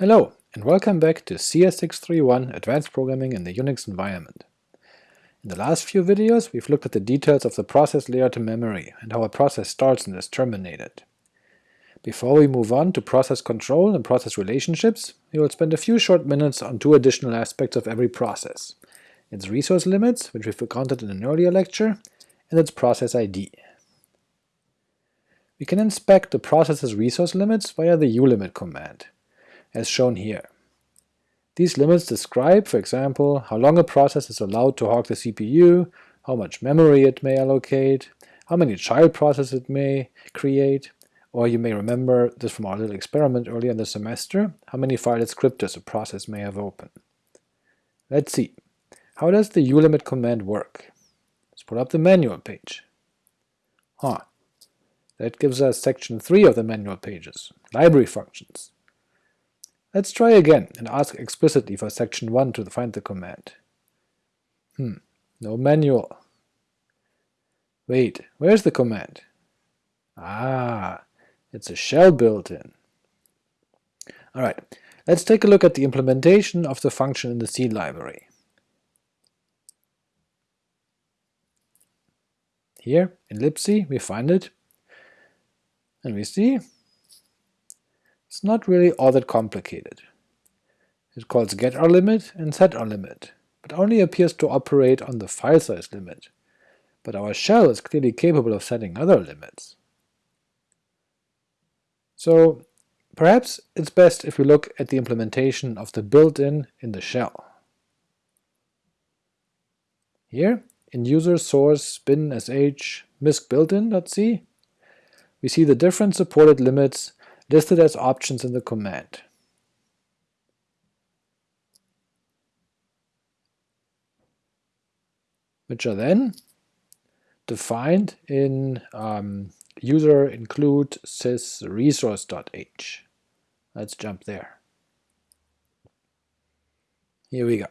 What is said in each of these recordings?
Hello, and welcome back to CS631 Advanced Programming in the Unix Environment. In the last few videos we've looked at the details of the process layout in memory and how a process starts and is terminated. Before we move on to process control and process relationships, we will spend a few short minutes on two additional aspects of every process, its resource limits, which we've encountered in an earlier lecture, and its process ID. We can inspect the process's resource limits via the ulimit command, as shown here. These limits describe, for example, how long a process is allowed to hog the CPU, how much memory it may allocate, how many child processes it may create, or you may remember this from our little experiment earlier in the semester, how many file descriptors a process may have open. Let's see. How does the ulimit command work? Let's pull up the manual page. Huh. That gives us section 3 of the manual pages, library functions. Let's try again and ask explicitly for section 1 to find the command. Hmm, no manual. Wait, where's the command? Ah, it's a shell built-in. Alright, let's take a look at the implementation of the function in the C library. Here, in libc, we find it, and we see not really all that complicated. It calls getRlimit and setRlimit, but only appears to operate on the file size limit, but our shell is clearly capable of setting other limits. So perhaps it's best if we look at the implementation of the built-in in the shell. Here, in user source bin sh misc built-in.c, we see the different supported limits listed as options in the command. which are then defined in um, user include sys resource.h. Let's jump there. Here we go.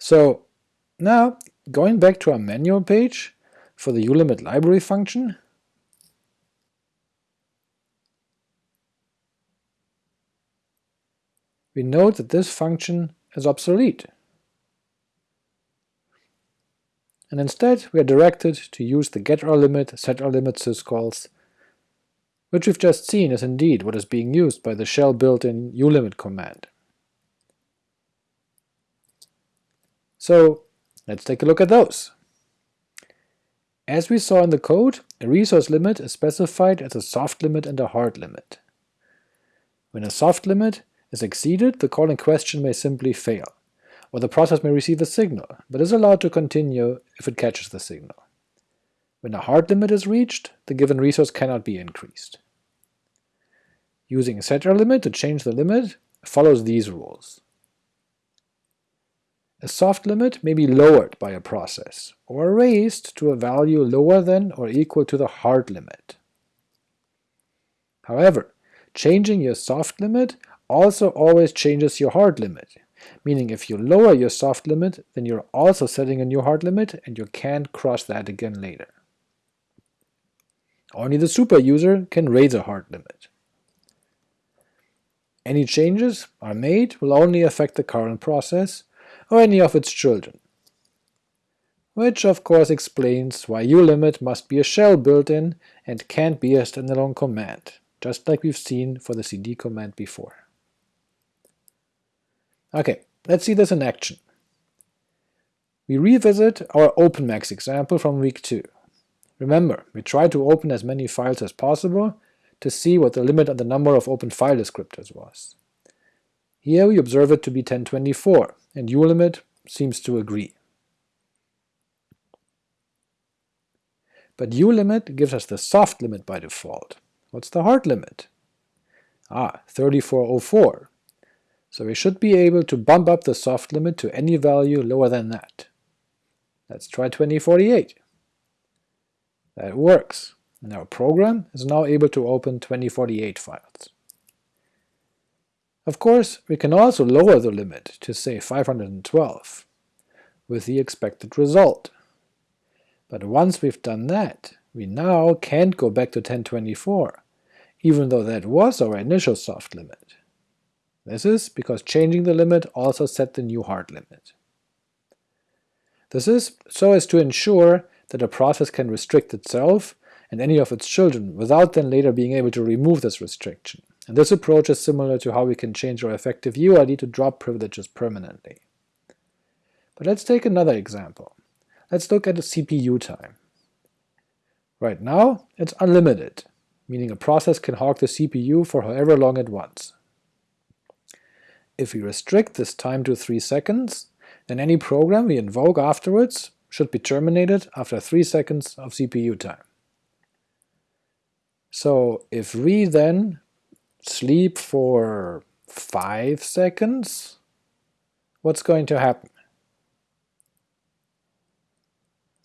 So now, going back to our manual page for the ulimit library function, we note that this function is obsolete. And instead we are directed to use the getRlimit, setRlimit syscalls, which we've just seen is indeed what is being used by the shell built-in ulimit command. So let's take a look at those. As we saw in the code, a resource limit is specified as a soft limit and a hard limit. When a soft limit is exceeded, the call in question may simply fail, or the process may receive a signal, but is allowed to continue if it catches the signal. When a hard limit is reached, the given resource cannot be increased. Using a setRlimit to change the limit follows these rules. A soft limit may be lowered by a process, or raised to a value lower than or equal to the hard limit. However, changing your soft limit also always changes your hard limit, meaning if you lower your soft limit, then you're also setting a new hard limit and you can't cross that again later. Only the super user can raise a hard limit. Any changes are made will only affect the current process, or any of its children. Which of course explains why ulimit must be a shell built-in and can't be a standalone command, just like we've seen for the cd command before. Okay, let's see this in action. We revisit our OpenMax example from week 2. Remember, we tried to open as many files as possible to see what the limit on the number of open file descriptors was. Here we observe it to be 1024, and ulimit seems to agree. But ulimit gives us the soft limit by default. What's the hard limit? Ah, 3404, so we should be able to bump up the soft limit to any value lower than that. Let's try 2048. That works, and our program is now able to open 2048 files. Of course, we can also lower the limit to say 512, with the expected result. But once we've done that, we now can't go back to 1024, even though that was our initial soft limit This is because changing the limit also set the new hard limit. This is so as to ensure that a process can restrict itself and any of its children without then later being able to remove this restriction, and this approach is similar to how we can change our effective UID to drop privileges permanently. But let's take another example. Let's look at the CPU time. Right now, it's unlimited, meaning a process can hog the CPU for however long it wants. If we restrict this time to 3 seconds, then any program we invoke afterwards should be terminated after 3 seconds of CPU time. So if we then sleep for 5 seconds, what's going to happen?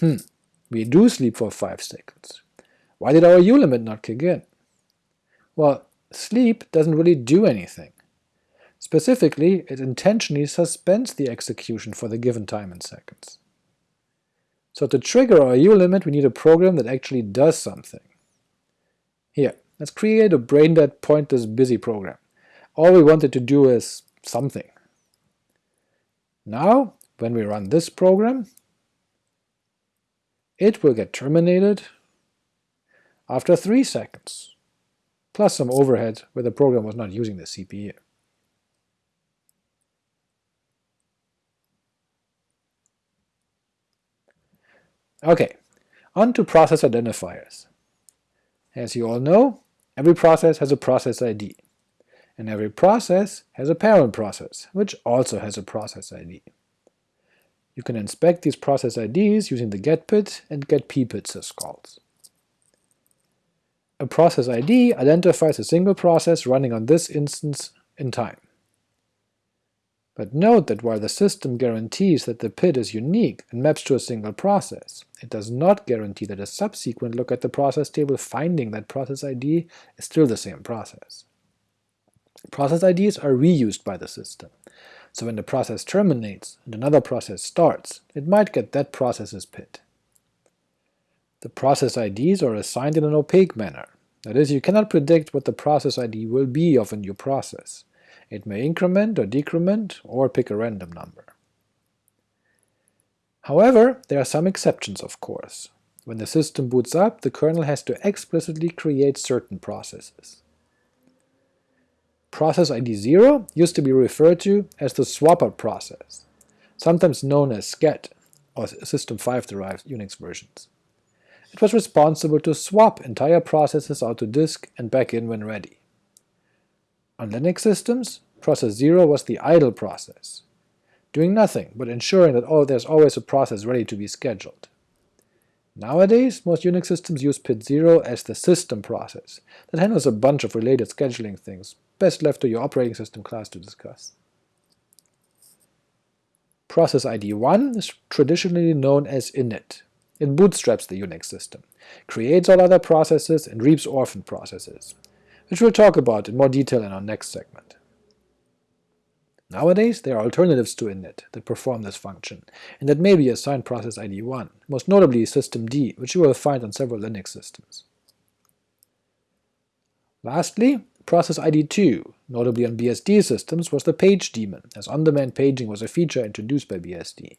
Hmm, we do sleep for 5 seconds. Why did our ulimit not kick in? Well, sleep doesn't really do anything. Specifically, it intentionally suspends the execution for the given time in seconds. So to trigger our U ulimit we need a program that actually does something. Here, let's create a brain-dead pointless busy program. All we wanted to do is something. Now, when we run this program, it will get terminated after 3 seconds, plus some overhead where the program was not using the CPU. Ok, on to process identifiers. As you all know, every process has a process ID, and every process has a parent process, which also has a process ID. You can inspect these process IDs using the getPID and getPPID syscalls. A process ID identifies a single process running on this instance in time. But note that while the system guarantees that the PID is unique and maps to a single process, it does not guarantee that a subsequent look at the process table finding that process ID is still the same process. Process IDs are reused by the system, so when the process terminates and another process starts, it might get that process's PID. The process IDs are assigned in an opaque manner, that is, you cannot predict what the process ID will be of a new process. It may increment or decrement, or pick a random number. However, there are some exceptions of course. When the system boots up, the kernel has to explicitly create certain processes. Process ID 0 used to be referred to as the swapper process, sometimes known as sched, or System 5-derived Unix versions. It was responsible to swap entire processes out to disk and back in when ready. On Linux systems, process 0 was the idle process, doing nothing but ensuring that oh, there's always a process ready to be scheduled. Nowadays, most Unix systems use PID0 as the system process that handles a bunch of related scheduling things, best left to your operating system class to discuss. Process ID 1 is traditionally known as init. It bootstraps the Unix system, creates all other processes, and reaps orphan processes, which we'll talk about in more detail in our next segment. Nowadays, there are alternatives to init that perform this function, and that may be assigned process ID 1, most notably systemd, which you will find on several Linux systems. Lastly, Process ID 2, notably on BSD systems, was the page daemon, as on-demand paging was a feature introduced by BSD.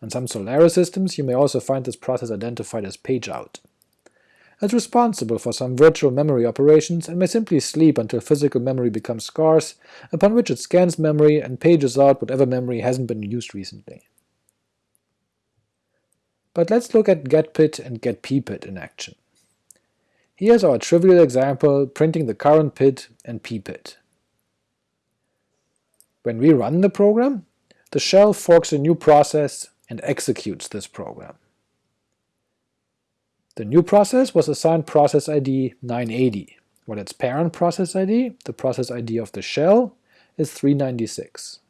On some Solaris systems you may also find this process identified as pageout. It's responsible for some virtual memory operations and may simply sleep until physical memory becomes scarce, upon which it scans memory and pages out whatever memory hasn't been used recently. But let's look at getPID and getPPID in action. Here's our trivial example printing the current PID and ppid. When we run the program, the shell forks a new process and executes this program. The new process was assigned process ID 980, while its parent process ID, the process ID of the shell, is 396.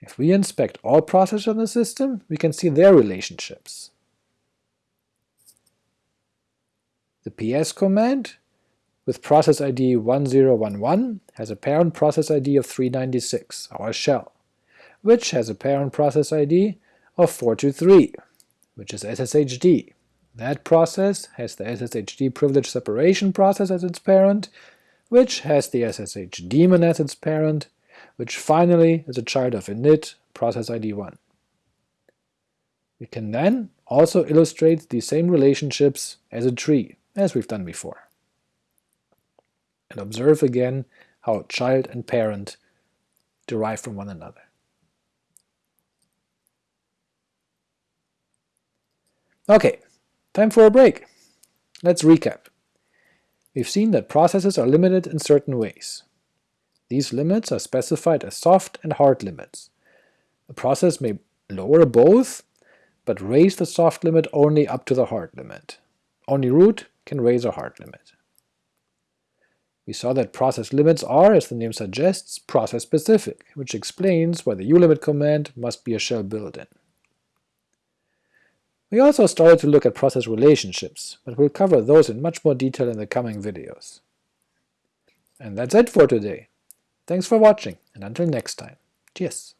If we inspect all processes in the system, we can see their relationships. The ps command with process ID 1011 has a parent process ID of 396, our shell, which has a parent process ID of 423, which is SSHD. That process has the SSHD privilege separation process as its parent, which has the SSH daemon as its parent, which finally is a child of init process ID 1. We can then also illustrate the same relationships as a tree, as we've done before. And observe again how child and parent derive from one another. Ok, time for a break. Let's recap. We've seen that processes are limited in certain ways. These limits are specified as soft and hard limits. A process may lower both, but raise the soft limit only up to the hard limit. Only root can raise a hard limit. We saw that process limits are, as the name suggests, process-specific, which explains why the ulimit command must be a shell built-in. We also started to look at process relationships, but we'll cover those in much more detail in the coming videos. And that's it for today. Thanks for watching, and until next time, cheers!